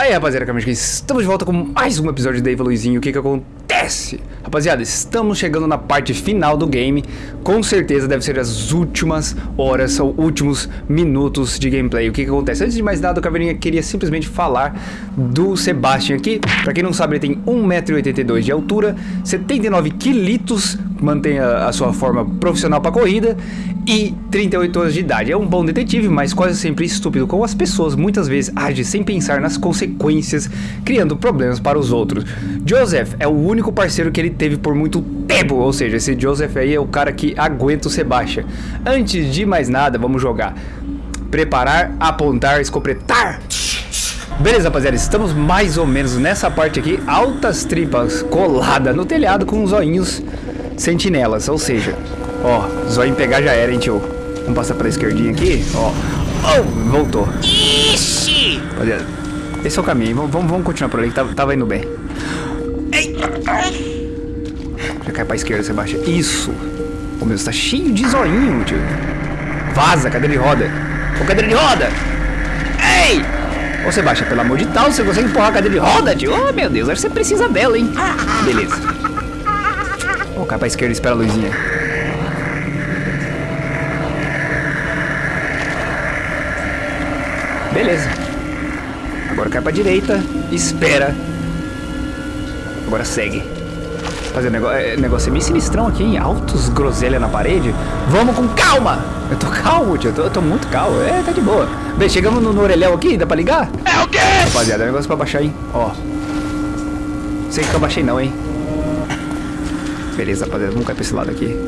Aí, rapaziada, estamos de volta com mais um episódio de Dave Luizinho. O que que acontece? Rapaziada, estamos chegando na parte final do game. Com certeza deve ser as últimas horas, são últimos minutos de gameplay. O que que acontece? Antes de mais nada, o Caveirinha queria simplesmente falar do Sebastian aqui. Pra quem não sabe, ele tem 1,82m de altura, 79 quilos, mantém a, a sua forma profissional pra corrida e 38 anos de idade. É um bom detetive, mas quase sempre estúpido como as pessoas muitas vezes agem sem pensar nas consequências, criando problemas para os outros. Joseph é o único parceiro que ele teve por muito tempo, ou seja, esse Joseph aí é o cara que aguenta o Sebastian. Antes de mais nada, vamos jogar. Preparar, apontar, escopretar. Beleza, rapaziada, estamos mais ou menos nessa parte aqui, altas tripas colada no telhado com os olhinhos sentinelas, ou seja, Ó, zóio pegar já era, hein, tio. Vamos passar pela esquerdinha aqui, ó. Oh, voltou. Ixi! Rapaziada, esse é o caminho. Vamos, vamos continuar por ali que tava, tá, tava indo bem. Ei! Já cai pra esquerda, Sebastião. Isso. Ô, meu, você tá cheio de zoinho, tio. Vaza, cadeira de roda. Ô, cadeira de roda! Ei! Ô, Sebastião, pelo amor de Deus, você consegue empurrar a cadeira de roda, tio? Oh, meu Deus, acho que você precisa dela, hein? Beleza. Ô, cai pra esquerda e espera a luzinha. Beleza. Agora cai pra direita, espera. Agora segue. Fazer negócio, é, negócio é meio sinistrão aqui, hein? Altos groselha na parede. Vamos com calma! Eu tô calmo, tio. Eu tô, eu tô muito calmo. É, tá de boa. Bem, chegamos no, no orelhão aqui, dá pra ligar? É o quê? Rapaziada, é negócio pra baixar, hein? Ó. Sei que eu baixei não, hein? Beleza, rapaziada. Vamos cair pra esse lado aqui.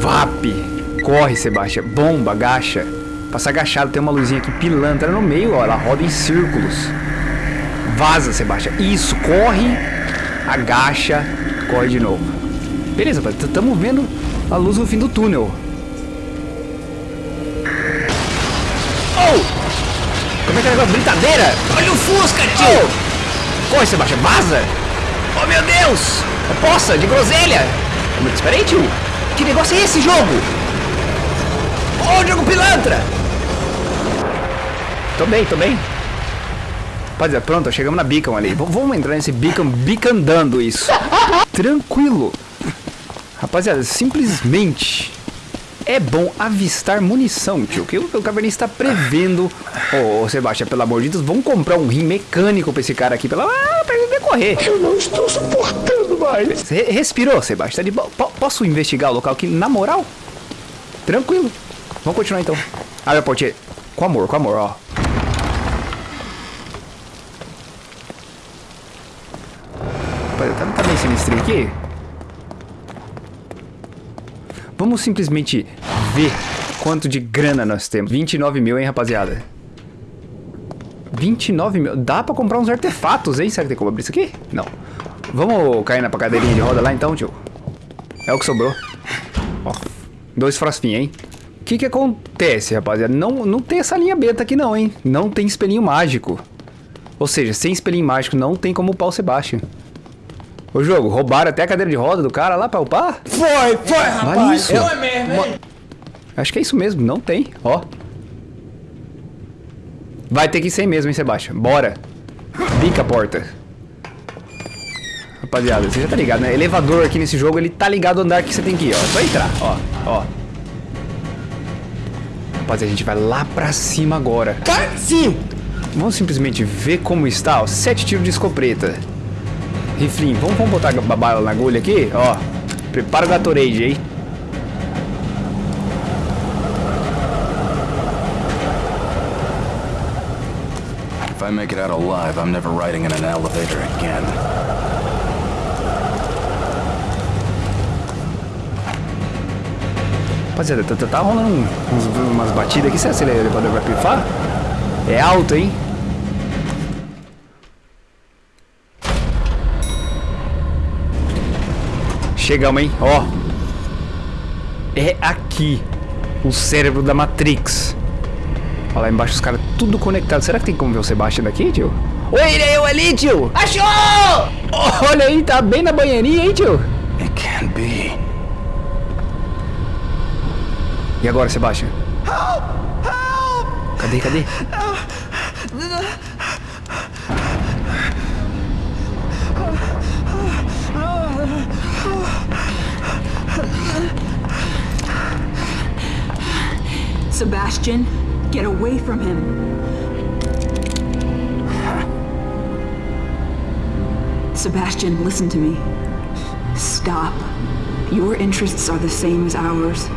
VAP! Corre, Sebastião. Bomba, agacha. Passa agachado, tem uma luzinha aqui pilantra no meio, ó. Ela roda em círculos. Vaza, Sebastião. Isso, corre, agacha, corre de novo. Beleza, estamos vendo a luz no fim do túnel. Oh! Como é que é negócio? Brincadeira? Olha o Fusca, tio! Oh! Corre, Sebastião, vaza! Oh, meu Deus! Poça, de groselha! Espera aí, tio. Que negócio é esse jogo? Ô, oh, jogo pilantra! Tô bem, tô bem. Rapaziada, pronto, chegamos na beacon ali. Vamos entrar nesse beacon, bicandando isso. Tranquilo. Rapaziada, simplesmente é bom avistar munição, tio. Que o, o Caverninha está prevendo. Ô, oh, Sebastião, pelo amor de Deus, vamos comprar um rim mecânico pra esse cara aqui, pela, ah, pra ele decorrer. Eu não estou suportando mais. Você respirou, Sebastião? Tá de Posso investigar o local aqui, na moral? Tranquilo. Vamos continuar então. Abre a portinha. Com amor, com amor, ó. Tá, tá bem sinistrinho aqui? Vamos simplesmente ver quanto de grana nós temos. 29 mil, hein, rapaziada? 29 mil. Dá pra comprar uns artefatos, hein? Será que tem como abrir isso aqui? Não. Vamos cair na cadeirinha de roda lá então, tio? É o que sobrou. Ó, dois frostinhos, hein? O que que acontece, rapaziada? Não, não tem essa linha beta aqui não, hein? Não tem espelhinho mágico. Ou seja, sem espelhinho mágico não tem como o Sebastian. Ô jogo, roubaram até a cadeira de roda do cara lá pra upar? Foi, foi, rapaz. Isso. Foi mesmo, hein? Acho que é isso mesmo, não tem, ó. Vai ter que ir sem mesmo, hein, Sebastião? Bora. Bica a porta. Rapaziada, você já tá ligado, né? Elevador aqui nesse jogo, ele tá ligado ao andar que você tem que ir, ó. É só entrar, ó, ó. Rapaziada, a gente vai lá pra cima agora. Sim! Vamos simplesmente ver como está, ó. Sete tiros de escopeta. Riflinho, vamos, vamos botar a bala na agulha aqui, ó. Prepara o Gatorade aí. If I make it out alive, I'm never riding in an elevator again. Rapaziada, tá, tá, tá rolando uns, umas batidas aqui. Será que esse elevador vai pifar? É alto, hein? Chegamos, hein? Ó. É aqui. O cérebro da Matrix. Olha lá embaixo os caras tudo conectado. Será que tem como ver o Sebastião daqui, tio? Oi, ele é eu ali, tio! Achou! Olha aí, tá bem na banheirinha, hein, tio? It can't be. E agora, Sebastião? Cadê, cadê? Sebastian, get away from him. Sebastian, listen to me. Stop. Your interests are the same as ours.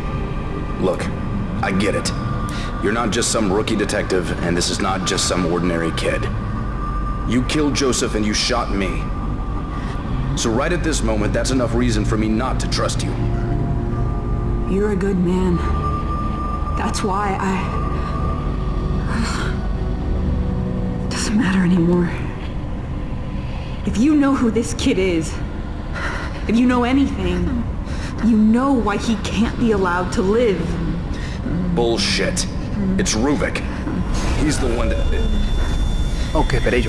Look, I get it. You're not just some rookie detective, and this is not just some ordinary kid. You killed Joseph and you shot me. So right at this moment, that's enough reason for me not to trust you. You're a good man. That's why I... Doesn't matter anymore. If you know who this kid is, if you know anything, you know why he can't be allowed to live. Bullshit. It's Ruvik. He's the one that... Ok, peraí,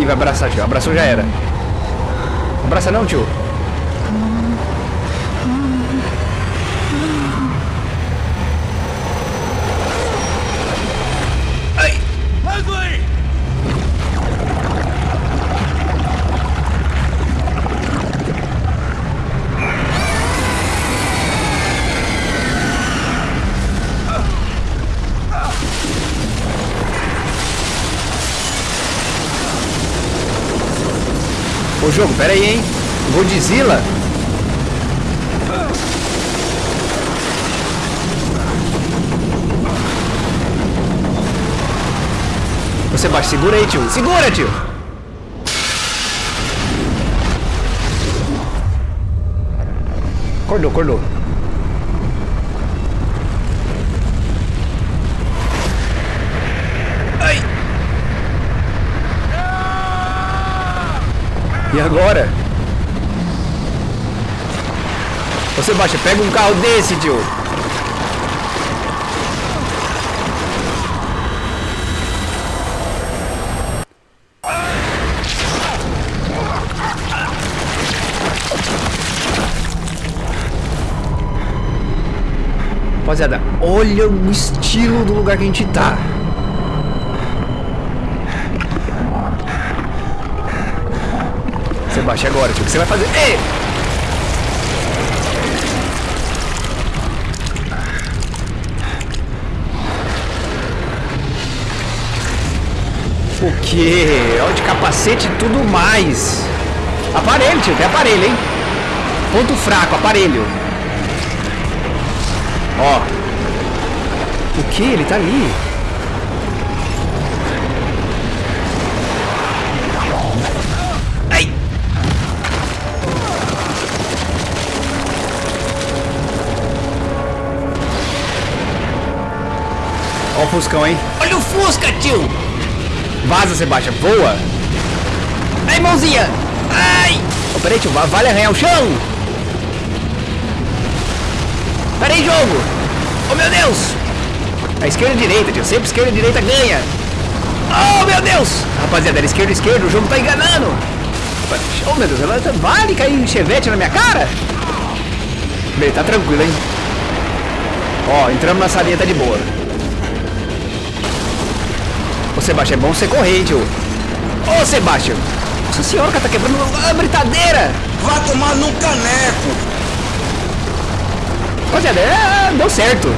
Ih, vai abraçar, tio. Abraçou já era. Abraça não, tio. Ô jogo, pera aí, hein? Godzilla. Você baixa, segura aí, tio. Segura, tio. Acordou, acordou. Ai. E agora? Você baixa, pega um carro desse, tio. Rapaziada, olha o estilo do lugar que a gente tá. Você agora. O que você vai fazer? Ei! O quê? Olha de capacete e tudo mais. Aparelho, tio. Tem aparelho, hein? Ponto fraco, aparelho. Ó. O que? Ele tá ali. Ó o Fuscão, hein? Olha o Fusca, tio! Vaza, Sebastião. Voa! Ai, mãozinha! Ai! Oh, peraí, tio. va- Vale arranhar o chão! Peraí, jogo! Oh, meu Deus! A esquerda e a direita, tio. Sempre esquerda e direita ganha. Oh, meu Deus! Rapaziada, era esquerda e esquerda. O jogo tá enganando. Oh, meu Deus. ela tá- Vale cair chevette na minha cara? Bem, tá tranquilo, hein? Ó, entramos na salinha, tá de boa. Sebastião, é bom você correr, tio. Ô, Sebastião. Nossa senhora, cara, tá quebrando a britadeira. Vai tomar num caneco! Rapaziada, é, deu certo.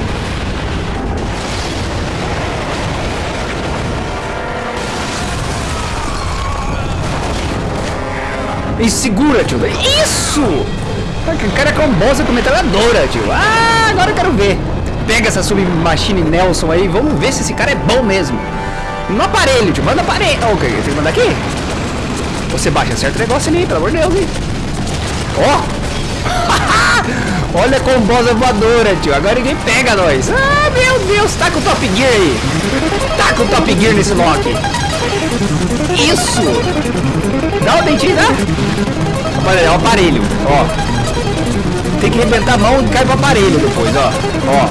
E segura, tio. Isso! O cara é com bosta com metralhadora, tio. Ah, agora eu quero ver. Pega essa submachine Nelson aí, vamos ver se esse cara é bom mesmo. No aparelho, tio. Manda aparelho. Oh, ok, tem que mandar aqui? Você baixa certo negócio ali, pelo amor de Deus, hein? Ó! Olha a combosa voadora, tio. Agora ninguém pega nós. Ah, meu Deus. Tá com o Top Gear aí. Tá com o Top Gear nesse Loki. Isso. Dá o dentinho, dá. Olha, é o aparelho. Ó. Tem que arrebentar a mão e cai pro aparelho depois, ó. Ó.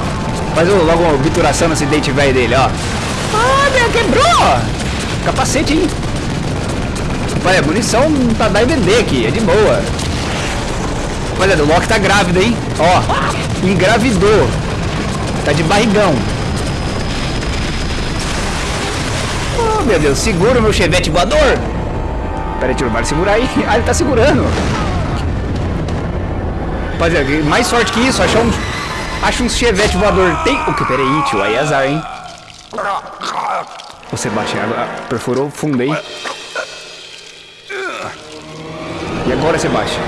Faz logo uma obturação nesse dente velho dele, ó. Quebrou! Capacete, hein? Olha, munição pra dar e vender aqui, é de boa. Olha, o Loki tá grávido, hein? Ó, engravidou. Tá de barrigão. Oh, meu Deus, segura o meu chevette voador. Pera aí, tio, vai segurar aí. Ah, ele tá segurando. Rapaziada, mais sorte que isso, achar um... Acha um chevette voador. Tem... O que? Pera aí, tio, aí é azar, hein? Você bate água, perfurou fundo, hein? E agora, Sebastião?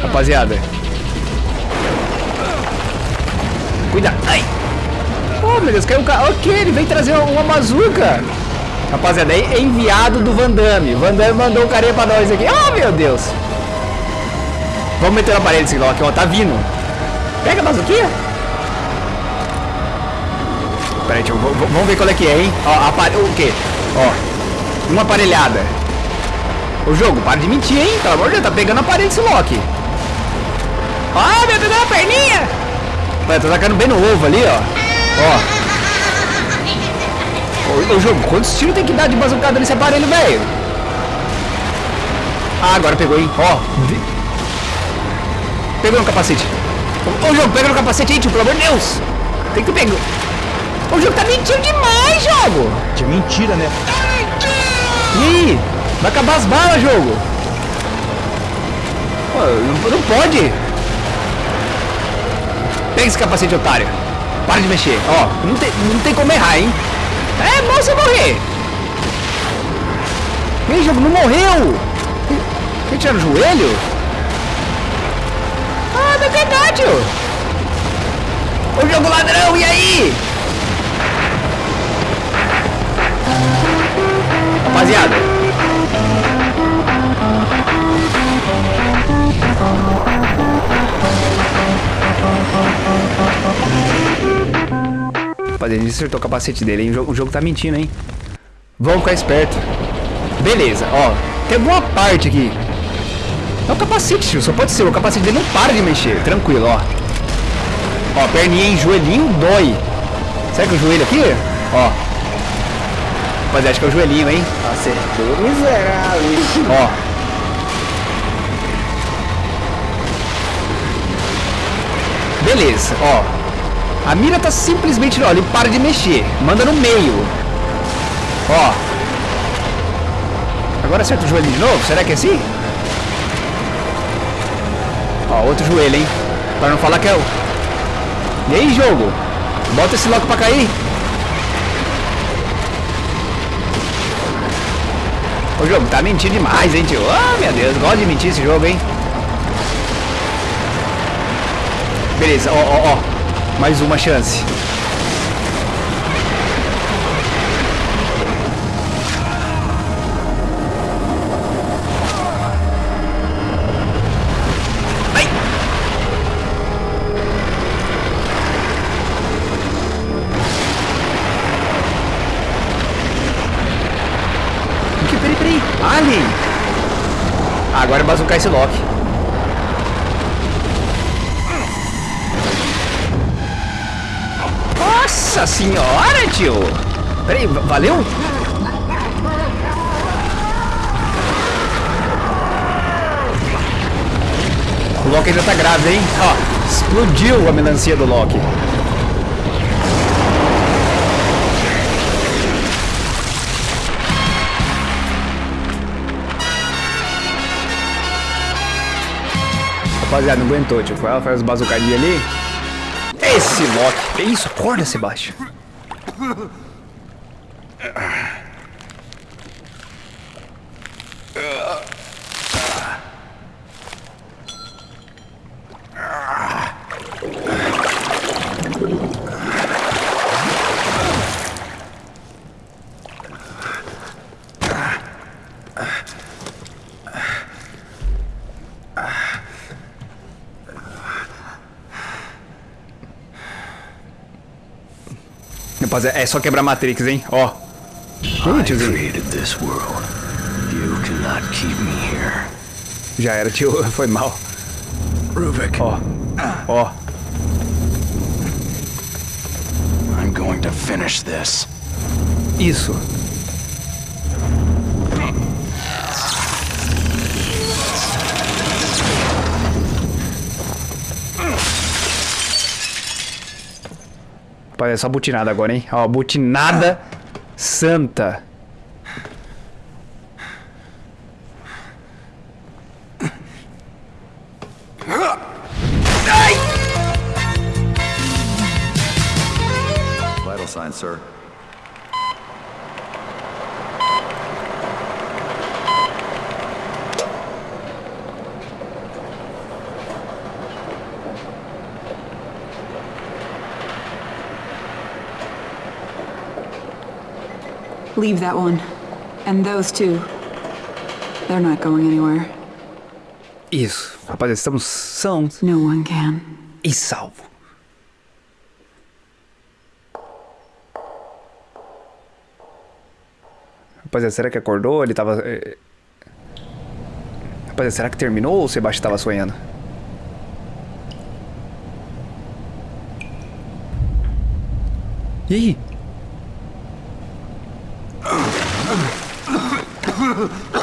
Rapaziada. Cuidado. Ai. Oh, meu Deus, caiu o carro. Ok, ele veio trazer uma bazuca. Rapaziada, é enviado do Van Damme. Van Damme mandou um carinha pra nós aqui. Oh, meu Deus. Vamos meter na parede esse aqui, ó. Tá vindo. Pega a bazuquinha. Pera aí, tio, vamos ver qual é que é, hein? Ó, o quê? Ó, uma aparelhada. O jogo, para de mentir, hein? Pelo amor de Deus, tá pegando a parede esse Loki. Ah, meu Deus, a perninha! Olha, tô tacando bem no ovo ali, ó. Ó. O jogo, quantos tiros tem que dar de bazucada nesse aparelho, velho? Ah, agora pegou, hein? Ó. Pegou no capacete. Ô, jogo, pega no capacete aí, tio, pelo amor de Deus. Tem que pegar. O jogo tá mentindo demais, jogo. Que mentira, né? E aí? Vai acabar as balas, jogo. Pô, não, não pode. Pega esse capacete, otário. Para de mexer. Ó, não tem, não tem como errar, hein? É bom você morrer. Ei, jogo, não morreu. Quer tirar no joelho? Ah, não é verdade. O jogo ladrão, e aí? Rapaziada. Rapaziada, ele acertou o capacete dele, hein? O jogo, o jogo tá mentindo, hein? Vamos ficar esperto. Beleza, ó. Tem alguma parte aqui. É o capacete, tio. Só pode ser. O capacete dele não para de mexer. Tranquilo, ó. Ó, perninha em joelhinho dói. Será que o joelho aqui? Ó. Mas acho que é o joelhinho, hein? Acertou, miserável. Ó. Beleza, ó. A mira tá simplesmente, ó, ele para de mexer. Manda no meio. Ó. Agora acerta o joelho de novo? Será que é assim? Ó, outro joelho, hein? Pra não falar que é o... E aí, jogo? Bota esse loco pra cair. O jogo tá mentindo demais, hein, tio? Ah, meu Deus, gosta de mentir esse jogo, hein? Beleza, ó, ó, ó. Mais uma chance. Ah, agora é bazucar esse Loki. Nossa senhora, tio! Peraí, va- valeu? O Loki ainda tá grávido, hein? Ó, explodiu a melancia do Loki. Rapaziada, não aguentou, tio. Ela faz as bazucadinhas ali. Esse Loki. Que isso? Acorda, Sebastião. Rapaziada, é só quebrar Matrix, hein? Ó. Tiozinho. keep me here. Já era, tio. Foi mal. Rubik, Ó. Ó. I'm going to finish this. Isso. É só butinada agora, hein? Ó, butinada santa. Leave that one. And those two. They're not going anywhere. Isso. Rapaz, estamos sãos No one can. e salvo. Rapaziada, será que acordou? Ele tava. eh, Rapaziada, será que terminou ou o Sebastião tava sonhando? E aí?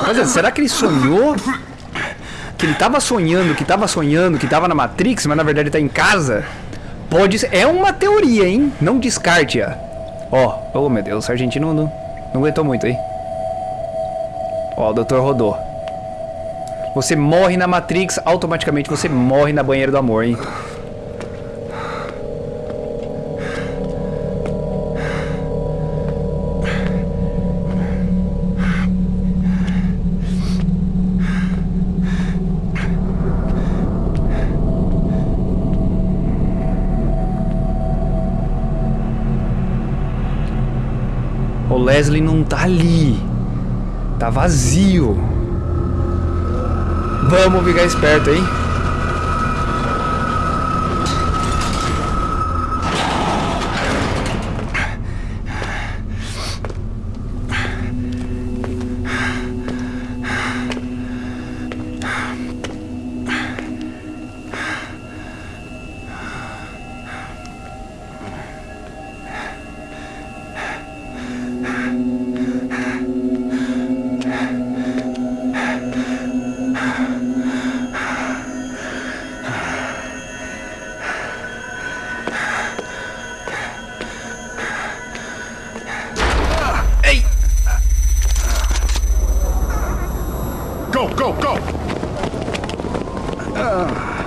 Rapaziada, será que ele sonhou? Que ele tava sonhando, que tava sonhando, que tava na Matrix, mas na verdade tá em casa? Pode ser. É uma teoria, hein? Não descarte-a. Ó, oh, meu Deus, o argentino não, não aguentou muito aí. Ó, o doutor rodou. Você morre na Matrix, automaticamente você morre na banheira do amor, hein? Leslie não tá ali. Tá vazio. Vamos ficar esperto, hein? Go, go, go!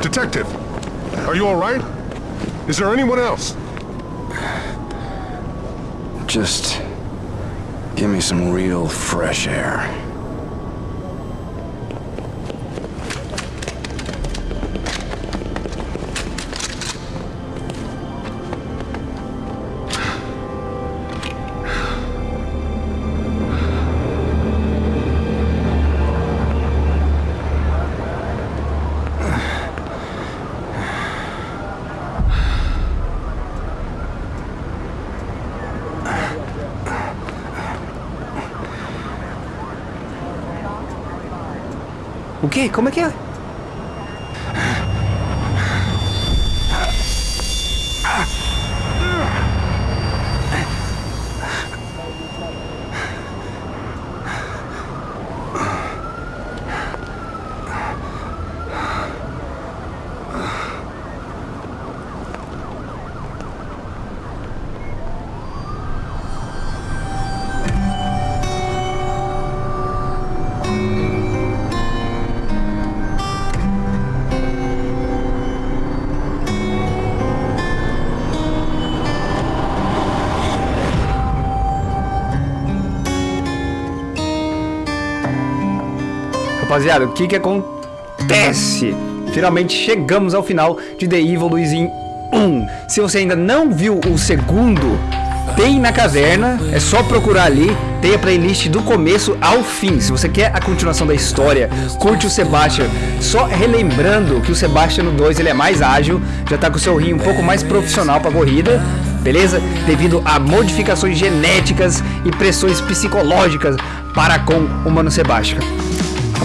Detective, are you all right? Is there anyone else? Just give me some real fresh air. O quê? Como é que é? Rapaziada, o que que acontece? Finalmente chegamos ao final de The Evil Luizinho 1. Se você ainda não viu o segundo, tem na caverna, é só procurar ali. Tem a playlist do começo ao fim. Se você quer a continuação da história, curte o Sebastian. Só relembrando que o Sebastian no 2 ele é mais ágil, já tá com o seu rim um pouco mais profissional para corrida, beleza? Devido a modificações genéticas e pressões psicológicas para com o Mano Sebastian.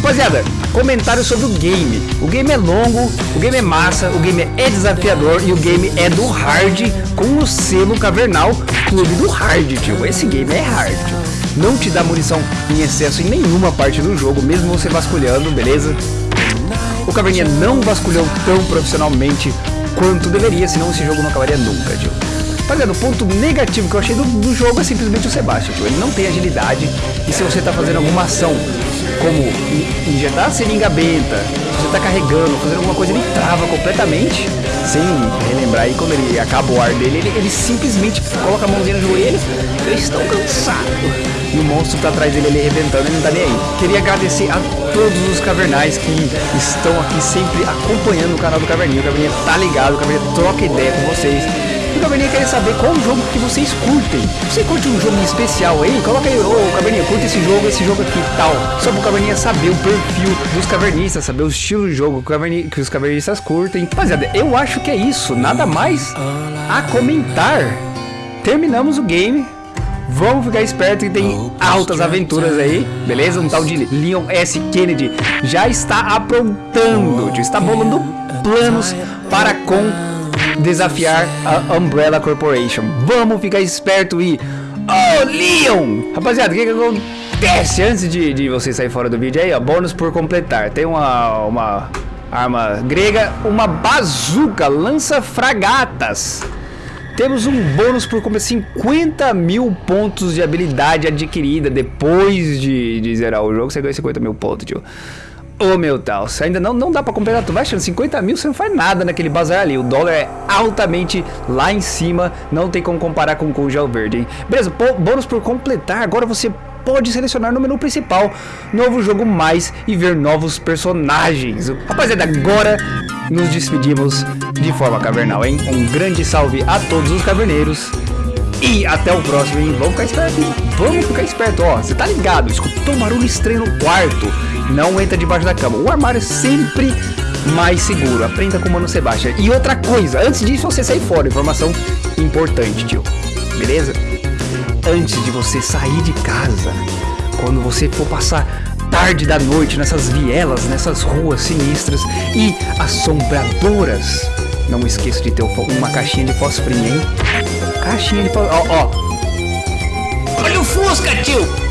Rapaziada, comentários sobre o game. O game é longo, o game é massa, o game é desafiador e o game é do hard com o selo cavernal Clube do Hard, tio. Esse game é hard. Não te dá munição em excesso em nenhuma parte do jogo, mesmo você vasculhando, beleza? O Caverninha não vasculhou tão profissionalmente quanto deveria, senão esse jogo não acabaria nunca, tio. Rapaziada, o ponto negativo que eu achei do, do jogo é simplesmente o Sebastian, tio. Ele não tem agilidade e se você tá fazendo alguma ação como injetar seringa benta, você tá carregando, fazendo alguma coisa, ele trava completamente, sem relembrar aí quando ele acaba o ar dele, ele, ele simplesmente coloca a mãozinha no joelho, eles estão cansados. E o monstro tá atrás dele, ele arrebentando, ele não tá nem aí. Queria agradecer a todos os cavernais que estão aqui sempre acompanhando o canal do Caverninha. O Caverninha tá ligado, o Caverninha troca ideia com vocês. O Caverninha quer saber qual jogo que vocês curtem. Você curte um jogo especial aí? Coloca aí, ô oh, Caverninha, curte esse jogo, esse jogo aqui tal. Só pro Caverninha saber o perfil dos cavernistas, saber o estilo de jogo que, os cavernistas curtem. Rapaziada, eu acho que é isso. Nada mais a comentar. Terminamos o game. Vamos ficar esperto que tem altas aventuras aí, beleza? Um tal de Leon S. Kennedy já está aprontando, está bolando planos para com desafiar a Umbrella Corporation. Vamos ficar esperto e... Oh, Leon! Rapaziada, o que, que acontece antes de, de você sair fora do vídeo aí, ó? Bônus por completar. Tem uma, uma arma grega, uma bazuca, lança fragatas. Temos um bônus por comer 50 mil pontos de habilidade adquirida depois de, de zerar o jogo. Você ganha 50 mil pontos, tio. Oh, meu Deus, ainda não, não dá pra completar, tu vai achando 50 mil, você não faz nada naquele bazar ali, o dólar é altamente lá em cima, não tem como comparar com o gel verde, hein? Beleza, bônus por completar, agora você pode selecionar no menu principal novo jogo mais e ver novos personagens. Rapaziada, agora nos despedimos de forma cavernal, hein? Um grande salve a todos os caverneiros e até o próximo, hein? Vamos ficar esperto, hein? Vamos ficar esperto, ó. Você tá ligado? Escutou um barulho estranho no quarto. Não entra debaixo da cama. O armário é sempre mais seguro. Aprenda com o Mano Sebastião. E outra coisa, antes disso você sair fora, informação importante, tio. Beleza? Antes de você sair de casa, quando você for passar tarde da noite nessas vielas, nessas ruas sinistras e assombradoras, não esqueça de ter uma caixinha de fósforo, hein? Caixinha de. Ó, ó. Olha o Fusca, tio!